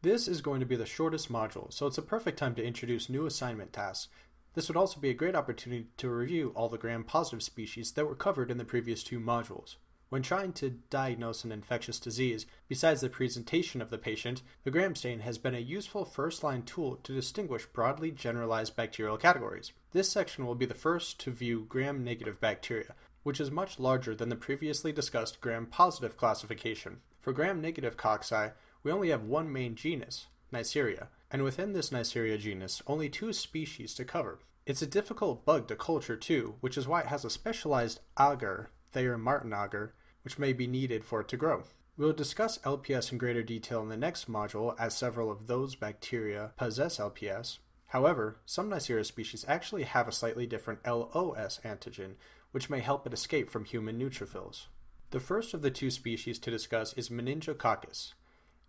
This is going to be the shortest module, so it's a perfect time to introduce new assignment tasks. This would also be a great opportunity to review all the gram-positive species that were covered in the previous two modules. When trying to diagnose an infectious disease, besides the presentation of the patient, the gram stain has been a useful first-line tool to distinguish broadly generalized bacterial categories. This section will be the first to view gram-negative bacteria, which is much larger than the previously discussed gram-positive classification. For gram-negative cocci, we only have one main genus, Neisseria, and within this Neisseria genus, only two species to cover. It's a difficult bug to culture too, which is why it has a specialized agar, Thayer Martin agar, which may be needed for it to grow. We'll discuss LPS in greater detail in the next module as several of those bacteria possess LPS. However, some Neisseria species actually have a slightly different LOS antigen, which may help it escape from human neutrophils. The first of the two species to discuss is Meningococcus.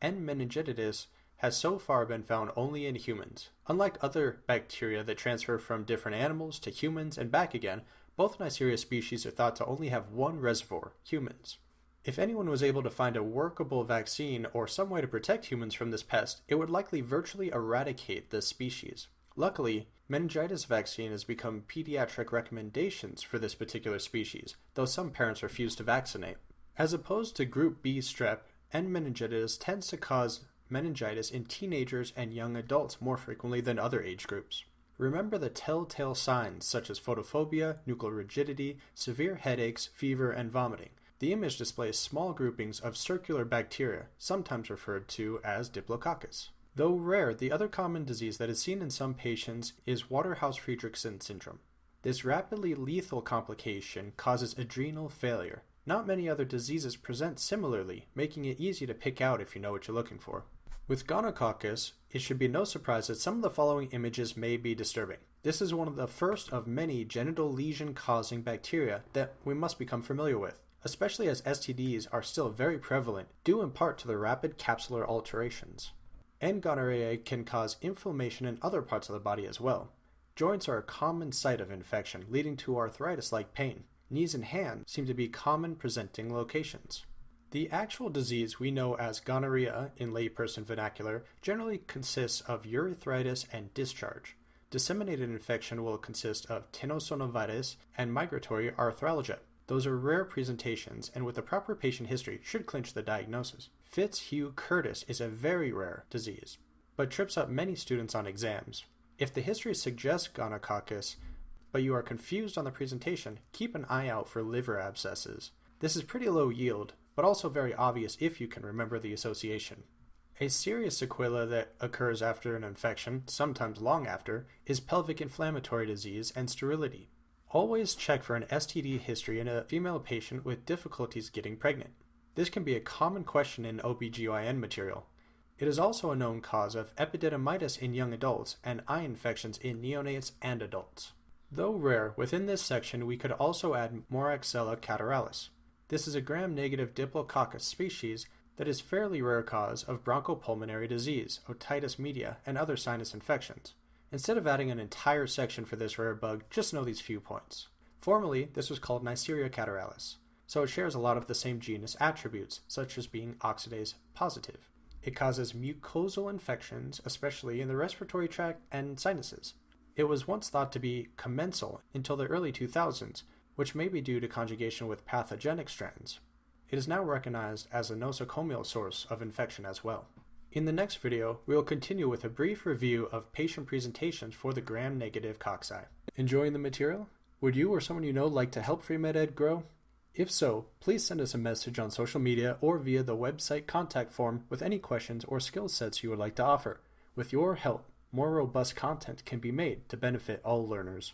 N. meningitidis has so far been found only in humans. Unlike other bacteria that transfer from different animals to humans and back again, both Neisseria species are thought to only have one reservoir, humans. If anyone was able to find a workable vaccine or some way to protect humans from this pest, it would likely virtually eradicate this species. Luckily, meningitis vaccine has become pediatric recommendations for this particular species, though some parents refuse to vaccinate. As opposed to group B strep, N. meningitis tends to cause meningitis in teenagers and young adults more frequently than other age groups. Remember the telltale signs such as photophobia, nuchal rigidity, severe headaches, fever, and vomiting. The image displays small groupings of circular bacteria, sometimes referred to as Diplococcus. Though rare, the other common disease that is seen in some patients is Waterhouse-Friderichsen syndrome. This rapidly lethal complication causes adrenal failure. Not many other diseases present similarly, making it easy to pick out if you know what you're looking for. With gonococcus, it should be no surprise that some of the following images may be disturbing. This is one of the first of many genital lesion causing bacteria that we must become familiar with, especially as STDs are still very prevalent, due in part to the rapid capsular alterations. And gonorrhea can cause inflammation in other parts of the body as well. Joints are a common site of infection, leading to arthritis like pain. Knees and hands seem to be common presenting locations. The actual disease we know as gonorrhea in layperson vernacular generally consists of urethritis and discharge. Disseminated infection will consist of tenosynovitis and migratory arthralgia. Those are rare presentations and with a proper patient history should clinch the diagnosis. Fitzhugh-Curtis is a very rare disease, but trips up many students on exams. If the history suggests gonococcus, but you are confused on the presentation, keep an eye out for liver abscesses. This is pretty low yield, but also very obvious if you can remember the association. A serious sequela that occurs after an infection, sometimes long after, is pelvic inflammatory disease and sterility. Always check for an STD history in a female patient with difficulties getting pregnant. This can be a common question in OBGYN material. It is also a known cause of epididymitis in young adults and eye infections in neonates and adults. Though rare, within this section we could also add Moraxella catarrhalis. This is a gram-negative Diplococcus species that is fairly rare cause of bronchopulmonary disease, otitis media, and other sinus infections. Instead of adding an entire section for this rare bug, just know these few points. Formerly, this was called Neisseria catarrhalis, so it shares a lot of the same genus attributes, such as being oxidase positive. It causes mucosal infections, especially in the respiratory tract and sinuses. It was once thought to be commensal until the early 2000s, which may be due to conjugation with pathogenic strands. It is now recognized as a nosocomial source of infection as well. In the next video, we will continue with a brief review of patient presentations for the gram-negative cocci. Enjoying the material? Would you or someone you know like to help FreeMedEd grow? If so, please send us a message on social media or via the website contact form with any questions or skill sets you would like to offer. With your help, more robust content can be made to benefit all learners.